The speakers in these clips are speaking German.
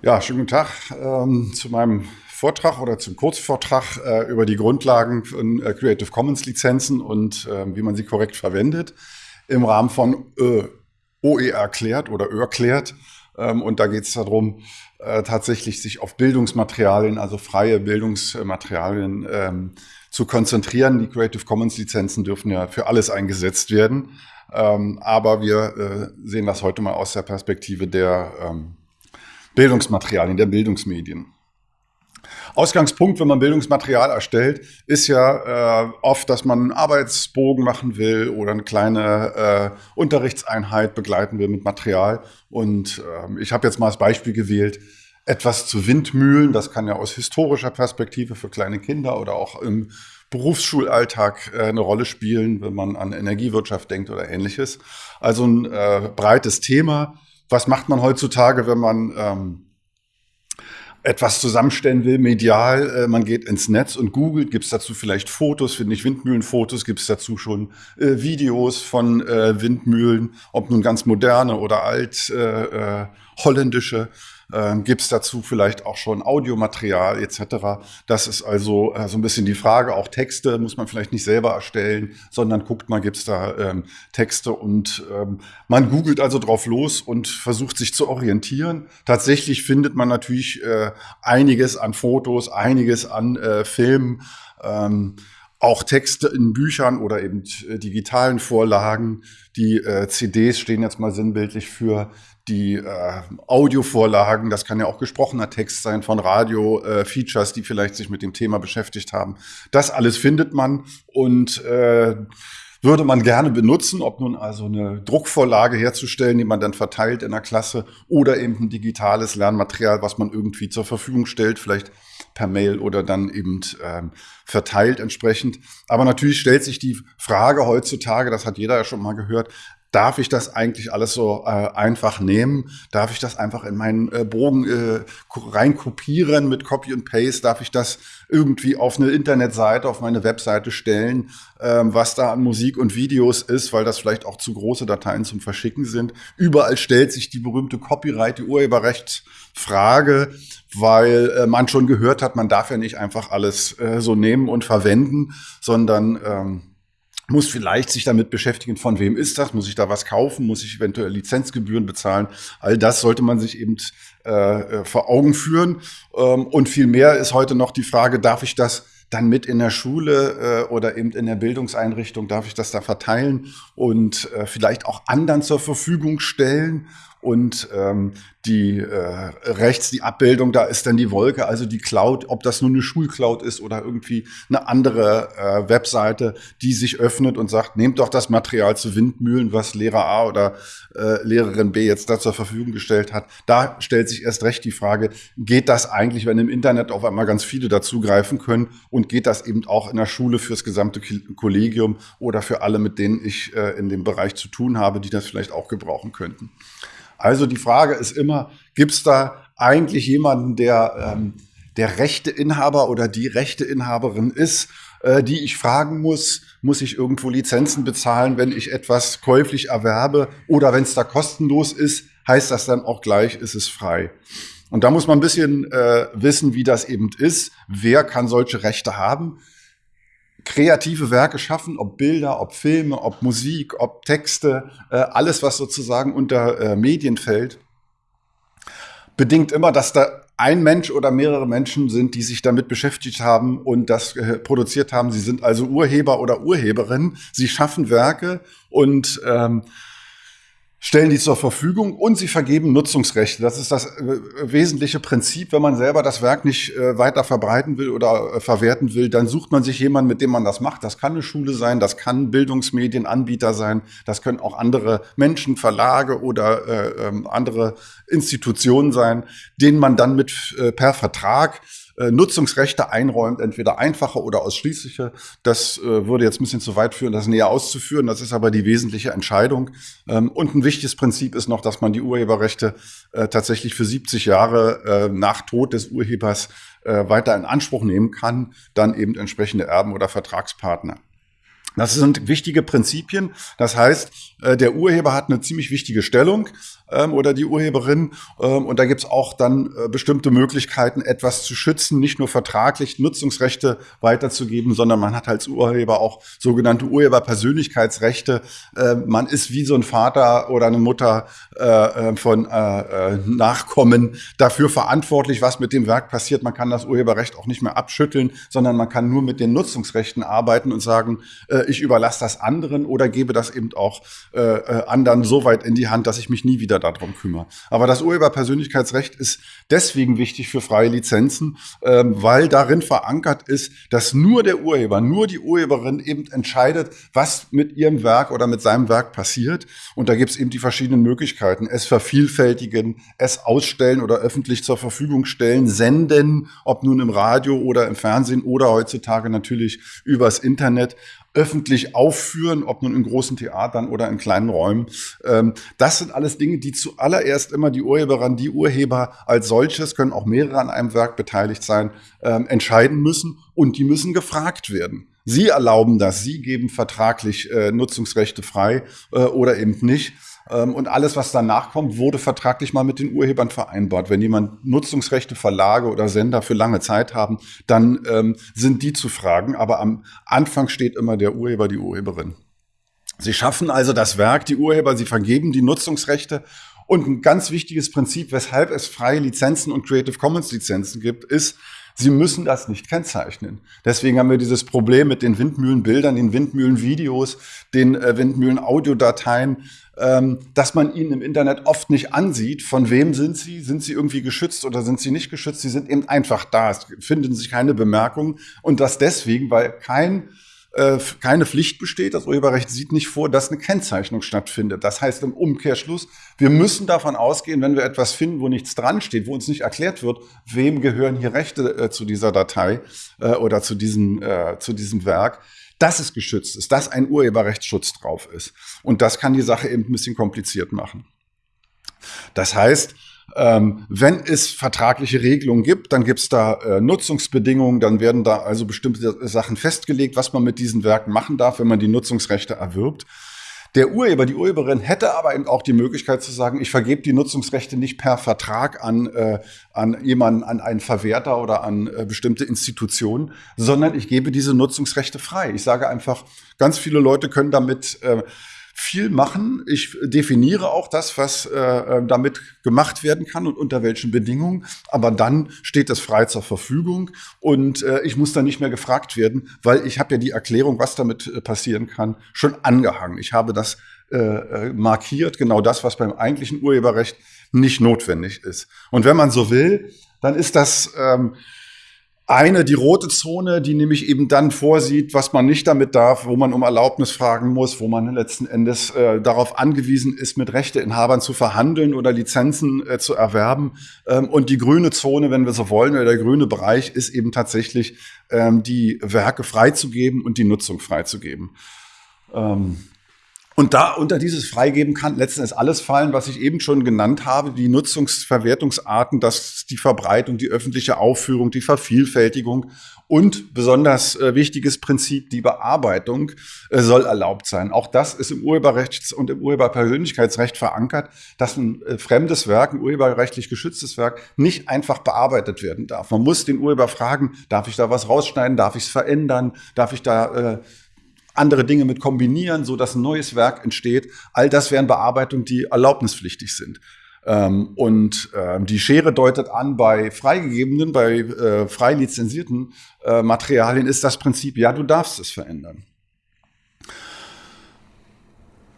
Ja, schönen guten Tag ähm, zu meinem Vortrag oder zum Kurzvortrag äh, über die Grundlagen von äh, Creative Commons Lizenzen und äh, wie man sie korrekt verwendet im Rahmen von äh, OE erklärt oder ÖR klärt. Ähm, und da geht es darum, äh, tatsächlich sich auf Bildungsmaterialien, also freie Bildungsmaterialien ähm, zu konzentrieren. Die Creative Commons Lizenzen dürfen ja für alles eingesetzt werden. Ähm, aber wir äh, sehen das heute mal aus der Perspektive der ähm, Bildungsmaterialien, der Bildungsmedien. Ausgangspunkt, wenn man Bildungsmaterial erstellt, ist ja äh, oft, dass man einen Arbeitsbogen machen will oder eine kleine äh, Unterrichtseinheit begleiten will mit Material. Und äh, ich habe jetzt mal als Beispiel gewählt, etwas zu Windmühlen. Das kann ja aus historischer Perspektive für kleine Kinder oder auch im Berufsschulalltag äh, eine Rolle spielen, wenn man an Energiewirtschaft denkt oder ähnliches. Also ein äh, breites Thema was macht man heutzutage, wenn man ähm, etwas zusammenstellen will, medial, äh, man geht ins Netz und googelt, gibt es dazu vielleicht Fotos, finde ich Windmühlenfotos, gibt es dazu schon äh, Videos von äh, Windmühlen, ob nun ganz moderne oder alt äh, äh, holländische. Ähm, Gibt es dazu vielleicht auch schon Audiomaterial etc.? Das ist also äh, so ein bisschen die Frage. Auch Texte muss man vielleicht nicht selber erstellen, sondern guckt mal, gibt es da ähm, Texte und ähm, man googelt also drauf los und versucht sich zu orientieren. Tatsächlich findet man natürlich äh, einiges an Fotos, einiges an äh, Filmen. Ähm, auch Texte in Büchern oder eben äh, digitalen Vorlagen. Die äh, CDs stehen jetzt mal sinnbildlich für die äh, Audiovorlagen, das kann ja auch gesprochener Text sein von Radio-Features, äh, die vielleicht sich mit dem Thema beschäftigt haben. Das alles findet man und äh, würde man gerne benutzen, ob nun also eine Druckvorlage herzustellen, die man dann verteilt in der Klasse oder eben ein digitales Lernmaterial, was man irgendwie zur Verfügung stellt, vielleicht per Mail oder dann eben ähm, verteilt entsprechend. Aber natürlich stellt sich die Frage heutzutage, das hat jeder ja schon mal gehört, Darf ich das eigentlich alles so äh, einfach nehmen? Darf ich das einfach in meinen äh, Bogen äh, reinkopieren mit Copy und Paste? Darf ich das irgendwie auf eine Internetseite, auf meine Webseite stellen, ähm, was da an Musik und Videos ist, weil das vielleicht auch zu große Dateien zum Verschicken sind? Überall stellt sich die berühmte Copyright, die Urheberrechtsfrage, weil äh, man schon gehört hat, man darf ja nicht einfach alles äh, so nehmen und verwenden, sondern ähm, muss vielleicht sich damit beschäftigen, von wem ist das, muss ich da was kaufen, muss ich eventuell Lizenzgebühren bezahlen. All das sollte man sich eben äh, äh vor Augen führen. Ähm, und viel mehr ist heute noch die Frage, darf ich das dann mit in der Schule äh, oder eben in der Bildungseinrichtung, darf ich das da verteilen und äh, vielleicht auch anderen zur Verfügung stellen und ähm, die äh, rechts die Abbildung, da ist dann die Wolke, also die Cloud, ob das nur eine Schulcloud ist oder irgendwie eine andere äh, Webseite, die sich öffnet und sagt, nehmt doch das Material zu Windmühlen, was Lehrer A oder äh, Lehrerin B jetzt da zur Verfügung gestellt hat. Da stellt sich erst recht die Frage, geht das eigentlich, wenn im Internet auf einmal ganz viele dazugreifen können und geht das eben auch in der Schule fürs gesamte Kollegium oder für alle, mit denen ich äh, in dem Bereich zu tun habe, die das vielleicht auch gebrauchen könnten. Also die Frage ist immer, gibt es da eigentlich jemanden, der ähm, der Rechteinhaber oder die Rechteinhaberin ist, äh, die ich fragen muss, muss ich irgendwo Lizenzen bezahlen, wenn ich etwas käuflich erwerbe oder wenn es da kostenlos ist, heißt das dann auch gleich, ist es frei. Und da muss man ein bisschen äh, wissen, wie das eben ist. Wer kann solche Rechte haben? Kreative Werke schaffen, ob Bilder, ob Filme, ob Musik, ob Texte, äh, alles, was sozusagen unter äh, Medien fällt, bedingt immer, dass da ein Mensch oder mehrere Menschen sind, die sich damit beschäftigt haben und das äh, produziert haben. Sie sind also Urheber oder Urheberin. Sie schaffen Werke und ähm, stellen die zur Verfügung und sie vergeben Nutzungsrechte. Das ist das äh, wesentliche Prinzip. Wenn man selber das Werk nicht äh, weiter verbreiten will oder äh, verwerten will, dann sucht man sich jemanden, mit dem man das macht. Das kann eine Schule sein, das kann Bildungsmedienanbieter sein, das können auch andere Menschen, Verlage oder äh, ähm, andere Institutionen sein, denen man dann mit per Vertrag äh, Nutzungsrechte einräumt, entweder einfache oder ausschließliche. Das äh, würde jetzt ein bisschen zu weit führen, das näher auszuführen. Das ist aber die wesentliche Entscheidung. Ähm, und ein wichtiges Prinzip ist noch, dass man die Urheberrechte äh, tatsächlich für 70 Jahre äh, nach Tod des Urhebers äh, weiter in Anspruch nehmen kann, dann eben entsprechende Erben oder Vertragspartner. Das sind wichtige Prinzipien. Das heißt, äh, der Urheber hat eine ziemlich wichtige Stellung ähm, oder die Urheberin. Ähm, und da gibt's auch dann äh, bestimmte Möglichkeiten, etwas zu schützen, nicht nur vertraglich Nutzungsrechte weiterzugeben, sondern man hat als Urheber auch sogenannte Urheberpersönlichkeitsrechte. Äh, man ist wie so ein Vater oder eine Mutter äh, von Nachkommen dafür verantwortlich, was mit dem Werk passiert. Man kann das Urheberrecht auch nicht mehr abschütteln, sondern man kann nur mit den Nutzungsrechten arbeiten und sagen, ich überlasse das anderen oder gebe das eben auch äh, äh, anderen so weit in die Hand, dass ich mich nie wieder darum kümmere. Aber das Urheberpersönlichkeitsrecht ist deswegen wichtig für freie Lizenzen, äh, weil darin verankert ist, dass nur der Urheber, nur die Urheberin eben entscheidet, was mit ihrem Werk oder mit seinem Werk passiert. Und da gibt es eben die verschiedenen Möglichkeiten. Es vervielfältigen, es ausstellen oder öffentlich zur Verfügung stellen, senden, ob nun im Radio oder im Fernsehen oder heutzutage natürlich übers Internet öffentlich aufführen, ob nun in großen Theatern oder in kleinen Räumen. Ähm, das sind alles Dinge, die zuallererst immer die Urheberin, die Urheber als solches, können auch mehrere an einem Werk beteiligt sein, ähm, entscheiden müssen und die müssen gefragt werden. Sie erlauben das, Sie geben vertraglich äh, Nutzungsrechte frei äh, oder eben nicht. Ähm, und alles, was danach kommt, wurde vertraglich mal mit den Urhebern vereinbart. Wenn jemand Nutzungsrechte, Verlage oder Sender für lange Zeit haben, dann ähm, sind die zu fragen. Aber am Anfang steht immer der Urheber, die Urheberin. Sie schaffen also das Werk, die Urheber, sie vergeben die Nutzungsrechte. Und ein ganz wichtiges Prinzip, weshalb es freie Lizenzen und Creative Commons Lizenzen gibt, ist, Sie müssen das nicht kennzeichnen. Deswegen haben wir dieses Problem mit den Windmühlenbildern, den Windmühlenvideos, den äh, Windmühlenaudiodateien, ähm, dass man ihnen im Internet oft nicht ansieht. Von wem sind sie? Sind sie irgendwie geschützt oder sind sie nicht geschützt? Sie sind eben einfach da. Es finden sich keine Bemerkungen. Und das deswegen, weil kein äh, keine Pflicht besteht. Das Urheberrecht sieht nicht vor, dass eine Kennzeichnung stattfindet. Das heißt im Umkehrschluss, wir müssen davon ausgehen, wenn wir etwas finden, wo nichts dran steht, wo uns nicht erklärt wird, wem gehören hier Rechte äh, zu dieser Datei äh, oder zu diesem, äh, zu diesem Werk, dass es geschützt ist, dass ein Urheberrechtsschutz drauf ist. Und das kann die Sache eben ein bisschen kompliziert machen. Das heißt, ähm, wenn es vertragliche Regelungen gibt, dann gibt es da äh, Nutzungsbedingungen, dann werden da also bestimmte Sachen festgelegt, was man mit diesen Werken machen darf, wenn man die Nutzungsrechte erwirbt. Der Urheber, die Urheberin hätte aber eben auch die Möglichkeit zu sagen, ich vergebe die Nutzungsrechte nicht per Vertrag an, äh, an jemanden, an einen Verwerter oder an äh, bestimmte Institutionen, sondern ich gebe diese Nutzungsrechte frei. Ich sage einfach, ganz viele Leute können damit äh, viel machen. Ich definiere auch das, was äh, äh, damit gemacht werden kann und unter welchen Bedingungen. Aber dann steht das frei zur Verfügung und äh, ich muss dann nicht mehr gefragt werden, weil ich habe ja die Erklärung, was damit äh, passieren kann, schon angehangen. Ich habe das äh, äh, markiert, genau das, was beim eigentlichen Urheberrecht nicht notwendig ist. Und wenn man so will, dann ist das ähm, eine, die rote Zone, die nämlich eben dann vorsieht, was man nicht damit darf, wo man um Erlaubnis fragen muss, wo man letzten Endes äh, darauf angewiesen ist, mit Rechteinhabern zu verhandeln oder Lizenzen äh, zu erwerben. Ähm, und die grüne Zone, wenn wir so wollen, oder der grüne Bereich ist eben tatsächlich ähm, die Werke freizugeben und die Nutzung freizugeben. Ähm, und da unter dieses Freigeben kann letzten Endes alles fallen, was ich eben schon genannt habe, die Nutzungsverwertungsarten, das die Verbreitung, die öffentliche Aufführung, die Vervielfältigung und besonders äh, wichtiges Prinzip, die Bearbeitung äh, soll erlaubt sein. Auch das ist im Urheberrechts- und im Urheberpersönlichkeitsrecht verankert, dass ein äh, fremdes Werk, ein urheberrechtlich geschütztes Werk, nicht einfach bearbeitet werden darf. Man muss den Urheber fragen, darf ich da was rausschneiden, darf ich es verändern, darf ich da äh, andere Dinge mit kombinieren, so dass ein neues Werk entsteht. All das wären Bearbeitungen, die erlaubnispflichtig sind. Ähm, und ähm, die Schere deutet an, bei freigegebenen, bei äh, frei lizenzierten äh, Materialien ist das Prinzip, ja, du darfst es verändern.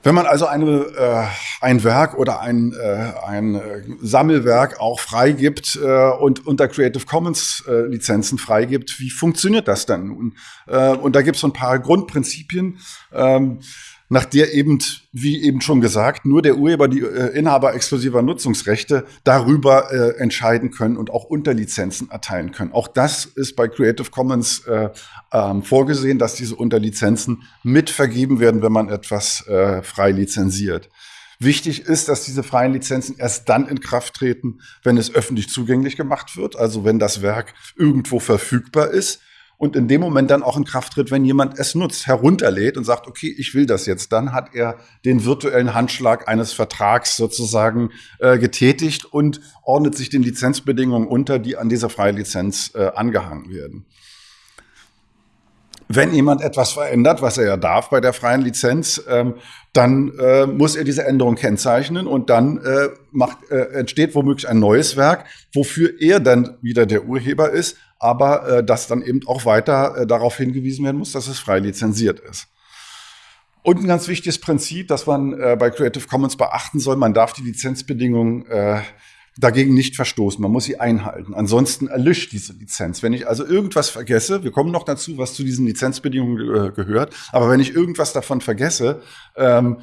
Wenn man also eine, äh, ein Werk oder ein, äh, ein äh, Sammelwerk auch freigibt äh, und unter Creative Commons äh, Lizenzen freigibt, wie funktioniert das dann nun? Äh, und da gibt es so ein paar Grundprinzipien. Ähm, nach der eben, wie eben schon gesagt, nur der Urheber, die äh, Inhaber exklusiver Nutzungsrechte darüber äh, entscheiden können und auch Unterlizenzen erteilen können. Auch das ist bei Creative Commons äh, ähm, vorgesehen, dass diese Unterlizenzen mitvergeben werden, wenn man etwas äh, frei lizenziert. Wichtig ist, dass diese freien Lizenzen erst dann in Kraft treten, wenn es öffentlich zugänglich gemacht wird, also wenn das Werk irgendwo verfügbar ist und in dem Moment dann auch in Kraft tritt, wenn jemand es nutzt, herunterlädt und sagt, okay, ich will das jetzt, dann hat er den virtuellen Handschlag eines Vertrags sozusagen äh, getätigt und ordnet sich den Lizenzbedingungen unter, die an dieser Freilizenz äh, angehangen werden. Wenn jemand etwas verändert, was er ja darf bei der freien Lizenz, ähm, dann äh, muss er diese Änderung kennzeichnen und dann äh, macht, äh, entsteht womöglich ein neues Werk, wofür er dann wieder der Urheber ist, aber äh, das dann eben auch weiter äh, darauf hingewiesen werden muss, dass es frei lizenziert ist. Und ein ganz wichtiges Prinzip, das man äh, bei Creative Commons beachten soll, man darf die Lizenzbedingungen äh, dagegen nicht verstoßen. Man muss sie einhalten. Ansonsten erlischt diese Lizenz. Wenn ich also irgendwas vergesse, wir kommen noch dazu, was zu diesen Lizenzbedingungen äh, gehört, aber wenn ich irgendwas davon vergesse ähm,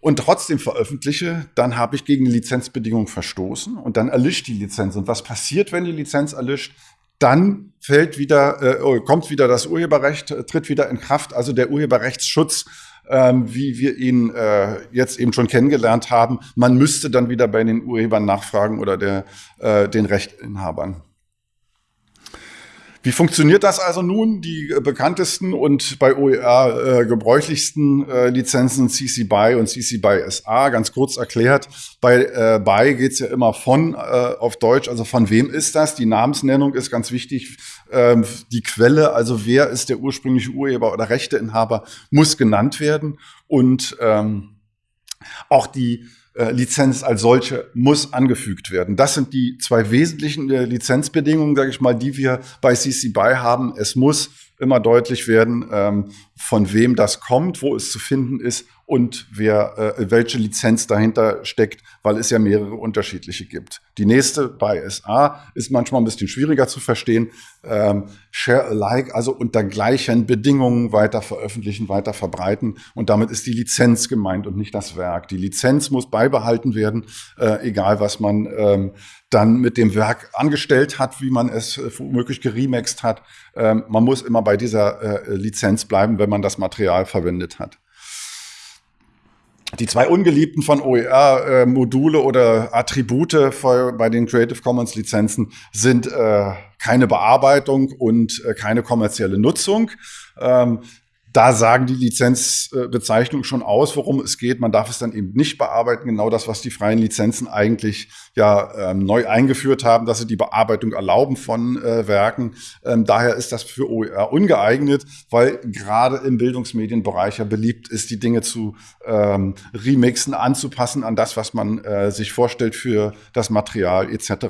und trotzdem veröffentliche, dann habe ich gegen die Lizenzbedingungen verstoßen und dann erlischt die Lizenz. Und was passiert, wenn die Lizenz erlischt? Dann fällt wieder, äh, oh, kommt wieder das Urheberrecht, äh, tritt wieder in Kraft. Also der Urheberrechtsschutz ähm, wie wir ihn äh, jetzt eben schon kennengelernt haben. Man müsste dann wieder bei den Urhebern nachfragen oder der, äh, den Rechtinhabern. Wie funktioniert das also nun? Die äh, bekanntesten und bei OER äh, gebräuchlichsten äh, Lizenzen CC BY und CC BY SA, ganz kurz erklärt. Bei äh, BY geht's ja immer von äh, auf Deutsch, also von wem ist das? Die Namensnennung ist ganz wichtig. Ähm, die Quelle, also wer ist der ursprüngliche Urheber oder Rechteinhaber, muss genannt werden. Und ähm, auch die Lizenz als solche muss angefügt werden. Das sind die zwei wesentlichen äh, Lizenzbedingungen, sage ich mal, die wir bei CC BY haben. Es muss immer deutlich werden, ähm, von wem das kommt, wo es zu finden ist und wer, äh, welche Lizenz dahinter steckt, weil es ja mehrere unterschiedliche gibt. Die nächste bei SA ist manchmal ein bisschen schwieriger zu verstehen. Ähm, share alike, also unter gleichen Bedingungen weiter veröffentlichen, weiter verbreiten. Und damit ist die Lizenz gemeint und nicht das Werk. Die Lizenz muss beibehalten werden, äh, egal was man ähm, dann mit dem Werk angestellt hat, wie man es äh, womöglich geremaxt hat. Ähm, man muss immer bei dieser äh, Lizenz bleiben, wenn man das Material verwendet hat. Die zwei ungeliebten von OER, äh, Module oder Attribute für, bei den Creative Commons Lizenzen sind äh, keine Bearbeitung und äh, keine kommerzielle Nutzung. Ähm, da sagen die Lizenzbezeichnungen schon aus, worum es geht. Man darf es dann eben nicht bearbeiten. Genau das, was die freien Lizenzen eigentlich ja ähm, neu eingeführt haben, dass sie die Bearbeitung erlauben von äh, Werken. Ähm, daher ist das für OER ungeeignet, weil gerade im Bildungsmedienbereich ja beliebt ist, die Dinge zu ähm, remixen, anzupassen an das, was man äh, sich vorstellt für das Material etc.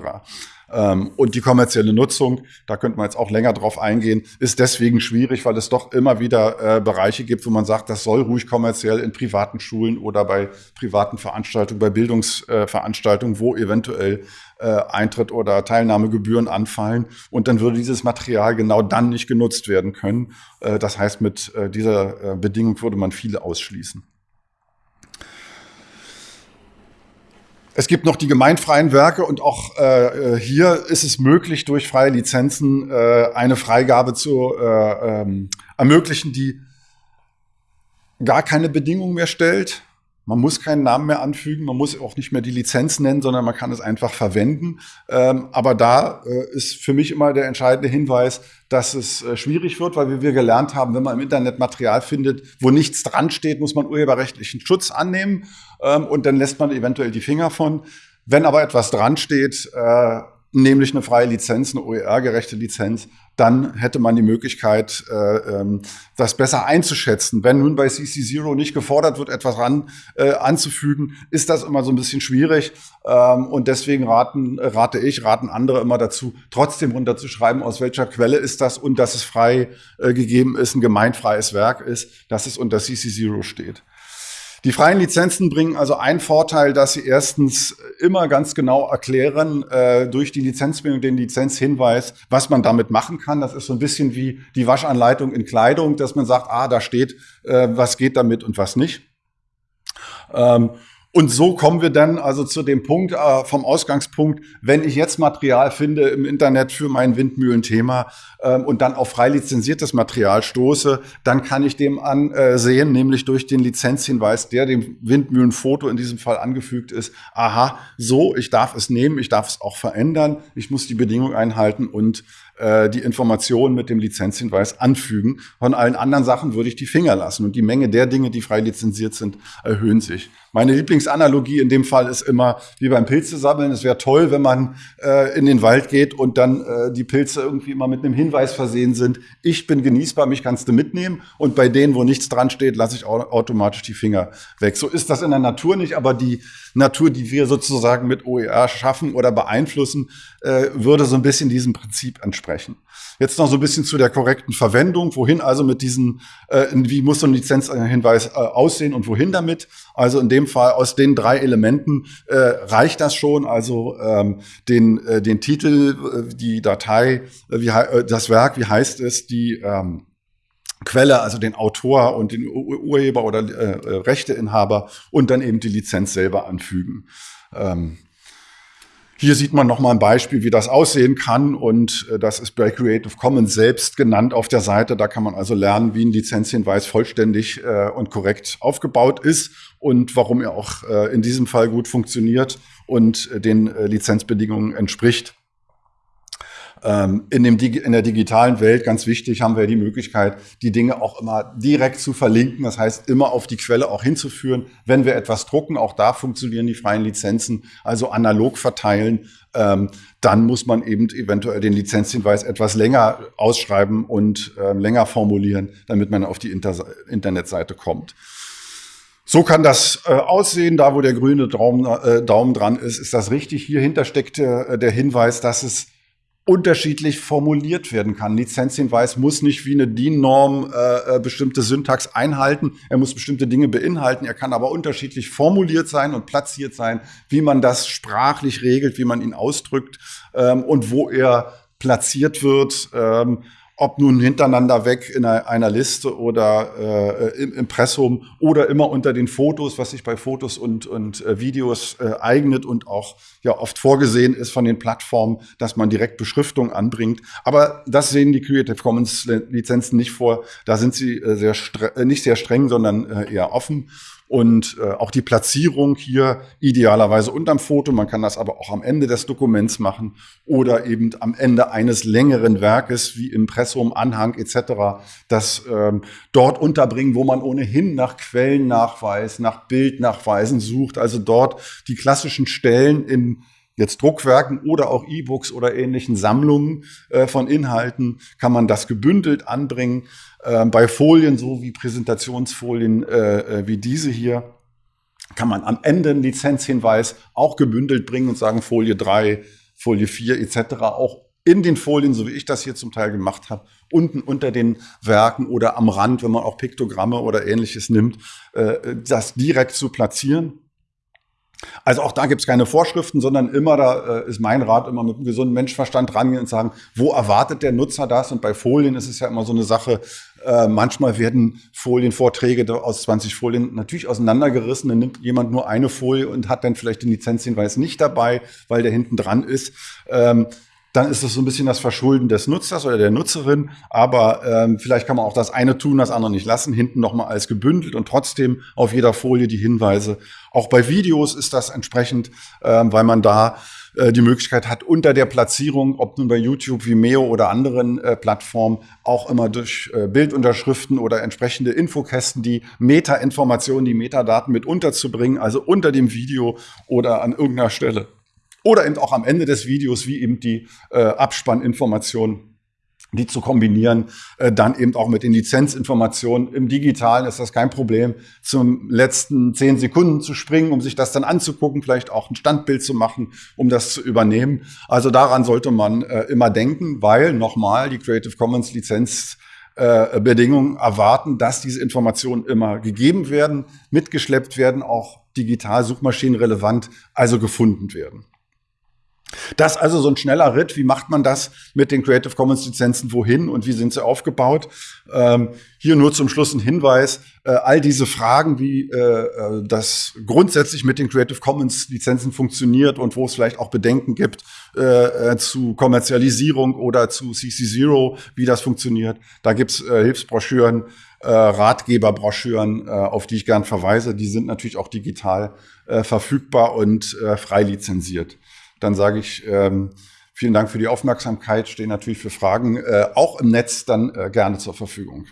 Ähm, und die kommerzielle Nutzung, da könnte man jetzt auch länger drauf eingehen, ist deswegen schwierig, weil es doch immer wieder äh, Bereiche gibt, wo man sagt, das soll ruhig kommerziell in privaten Schulen oder bei privaten Veranstaltungen, bei Bildungsveranstaltungen, äh, wo eventuell äh, Eintritt oder Teilnahmegebühren anfallen. Und dann würde dieses Material genau dann nicht genutzt werden können. Das heißt, mit dieser Bedingung würde man viele ausschließen. Es gibt noch die gemeinfreien Werke und auch äh, äh, hier ist es möglich, durch freie Lizenzen äh, eine Freigabe zu äh, ähm, ermöglichen, die gar keine Bedingungen mehr stellt. Man muss keinen Namen mehr anfügen, man muss auch nicht mehr die Lizenz nennen, sondern man kann es einfach verwenden. Ähm, aber da äh, ist für mich immer der entscheidende Hinweis, dass es äh, schwierig wird, weil wie wir gelernt haben, wenn man im Internet Material findet, wo nichts dran steht, muss man urheberrechtlichen Schutz annehmen ähm, und dann lässt man eventuell die Finger von. Wenn aber etwas dran steht, äh, nämlich eine freie Lizenz, eine OER-gerechte Lizenz, dann hätte man die Möglichkeit, äh, ähm, das besser einzuschätzen. Wenn nun bei CC0 nicht gefordert wird, etwas ran äh, anzufügen, ist das immer so ein bisschen schwierig. Ähm, und deswegen raten, rate ich, raten andere immer dazu, trotzdem runterzuschreiben, aus welcher Quelle ist das und dass es frei äh, gegeben ist, ein gemeinfreies Werk ist, dass es unter CC0 steht. Die freien Lizenzen bringen also einen Vorteil, dass sie erstens immer ganz genau erklären, äh, durch die Lizenzbindung, den Lizenzhinweis, was man damit machen kann. Das ist so ein bisschen wie die Waschanleitung in Kleidung, dass man sagt, ah, da steht, äh, was geht damit und was nicht. Ähm, und so kommen wir dann also zu dem Punkt, äh, vom Ausgangspunkt, wenn ich jetzt Material finde im Internet für mein Windmühlenthema, ähm, und dann auf frei lizenziertes Material stoße, dann kann ich dem ansehen, nämlich durch den Lizenzhinweis, der dem Windmühlenfoto in diesem Fall angefügt ist, aha, so, ich darf es nehmen, ich darf es auch verändern, ich muss die Bedingungen einhalten und äh, die Informationen mit dem Lizenzhinweis anfügen. Von allen anderen Sachen würde ich die Finger lassen. Und die Menge der Dinge, die frei lizenziert sind, erhöhen sich. Meine Lieblingsanalogie in dem Fall ist immer wie beim Pilze sammeln. Es wäre toll, wenn man äh, in den Wald geht und dann äh, die Pilze irgendwie immer mit einem Hinweis versehen sind. Ich bin genießbar, mich kannst du mitnehmen. Und bei denen, wo nichts dran steht, lasse ich automatisch die Finger weg. So ist das in der Natur nicht, aber die Natur, die wir sozusagen mit OER schaffen oder beeinflussen, äh, würde so ein bisschen diesem Prinzip entsprechen. Jetzt noch so ein bisschen zu der korrekten Verwendung. Wohin also mit diesen, äh, wie muss so ein Lizenzhinweis äh, aussehen und wohin damit? Also in dem Fall aus den drei Elementen reicht das schon. Also ähm, den, den Titel, die Datei, wie, das Werk, wie heißt es, die ähm, Quelle, also den Autor und den Urheber oder äh, äh, Rechteinhaber und dann eben die Lizenz selber anfügen. Ähm, hier sieht man nochmal ein Beispiel, wie das aussehen kann. Und äh, das ist bei Creative Commons selbst genannt auf der Seite. Da kann man also lernen, wie ein Lizenzhinweis vollständig äh, und korrekt aufgebaut ist und warum er auch in diesem Fall gut funktioniert und den Lizenzbedingungen entspricht. Ähm, in, dem, in der digitalen Welt, ganz wichtig, haben wir die Möglichkeit, die Dinge auch immer direkt zu verlinken. Das heißt, immer auf die Quelle auch hinzuführen. Wenn wir etwas drucken, auch da funktionieren die freien Lizenzen, also analog verteilen. Ähm, dann muss man eben eventuell den Lizenzhinweis etwas länger ausschreiben und äh, länger formulieren, damit man auf die Inter Internetseite kommt. So kann das äh, aussehen. Da, wo der grüne Daumen, äh, Daumen dran ist, ist das richtig. Hier hinter steckt äh, der Hinweis, dass es unterschiedlich formuliert werden kann. Lizenzhinweis muss nicht wie eine DIN-Norm äh, äh, bestimmte Syntax einhalten. Er muss bestimmte Dinge beinhalten. Er kann aber unterschiedlich formuliert sein und platziert sein, wie man das sprachlich regelt, wie man ihn ausdrückt ähm, und wo er platziert wird. Ähm, ob nun hintereinander weg in einer, Liste oder äh, im Impressum oder immer unter den Fotos, was sich bei Fotos und, und äh, Videos äh, eignet und auch ja oft vorgesehen ist von den Plattformen, dass man direkt Beschriftung anbringt. Aber das sehen die Creative Commons Lizenzen nicht vor. Da sind sie äh, sehr äh, nicht sehr streng, sondern äh, eher offen und äh, auch die Platzierung hier idealerweise unterm Foto. Man kann das aber auch am Ende des Dokuments machen oder eben am Ende eines längeren Werkes wie Impressum, Anhang etc. das ähm, dort unterbringen, wo man ohnehin nach Quellennachweis, nach Bildnachweisen sucht. Also dort die klassischen Stellen in jetzt Druckwerken oder auch E-Books oder ähnlichen Sammlungen äh, von Inhalten kann man das gebündelt anbringen. Äh, bei Folien, so wie Präsentationsfolien äh, äh, wie diese hier, kann man am Ende einen Lizenzhinweis auch gebündelt bringen und sagen Folie 3, Folie 4 etc. auch in den Folien, so wie ich das hier zum Teil gemacht habe, unten unter den Werken oder am Rand, wenn man auch Piktogramme oder ähnliches nimmt, äh, das direkt zu platzieren. Also auch da gibt es keine Vorschriften, sondern immer, da äh, ist mein Rat, immer mit einem gesunden Menschverstand rangehen und sagen, wo erwartet der Nutzer das? Und bei Folien ist es ja immer so eine Sache, äh, manchmal werden Folienvorträge aus 20 Folien natürlich auseinandergerissen. Dann nimmt jemand nur eine Folie und hat dann vielleicht den Lizenzhinweis nicht dabei, weil der hinten dran ist. Ähm, dann ist es so ein bisschen das Verschulden des Nutzers oder der Nutzerin. Aber ähm, vielleicht kann man auch das eine tun, das andere nicht lassen, hinten nochmal als gebündelt und trotzdem auf jeder Folie die Hinweise. Auch bei Videos ist das entsprechend, ähm, weil man da äh, die Möglichkeit hat, unter der Platzierung, ob nun bei YouTube, Vimeo oder anderen äh, Plattformen, auch immer durch äh, Bildunterschriften oder entsprechende Infokästen die Meta-Informationen, die Metadaten mit unterzubringen, also unter dem Video oder an irgendeiner Stelle. Oder eben auch am Ende des Videos, wie eben die äh, Abspanninformationen die zu kombinieren, äh, dann eben auch mit den Lizenzinformationen. Im Digitalen ist das kein Problem, zum letzten zehn Sekunden zu springen, um sich das dann anzugucken, vielleicht auch ein Standbild zu machen, um das zu übernehmen. Also daran sollte man äh, immer denken, weil nochmal die Creative Commons Lizenz äh, Bedingungen erwarten, dass diese Informationen immer gegeben werden, mitgeschleppt werden, auch digital suchmaschinenrelevant, also gefunden werden. Das also so ein schneller Ritt. Wie macht man das mit den Creative Commons Lizenzen? Wohin und wie sind sie aufgebaut? Ähm, hier nur zum Schluss ein Hinweis. Äh, all diese Fragen, wie äh, äh das grundsätzlich mit den Creative Commons Lizenzen funktioniert und wo es vielleicht auch Bedenken gibt äh, äh zu Kommerzialisierung oder zu CC0, wie das funktioniert. Da gibt's äh, Hilfsbroschüren, Ratgeberbroschüren, auf die ich gern verweise. Die sind natürlich auch digital verfügbar und frei lizenziert dann sage ich ähm, vielen Dank für die Aufmerksamkeit, stehe natürlich für Fragen äh, auch im Netz dann äh, gerne zur Verfügung.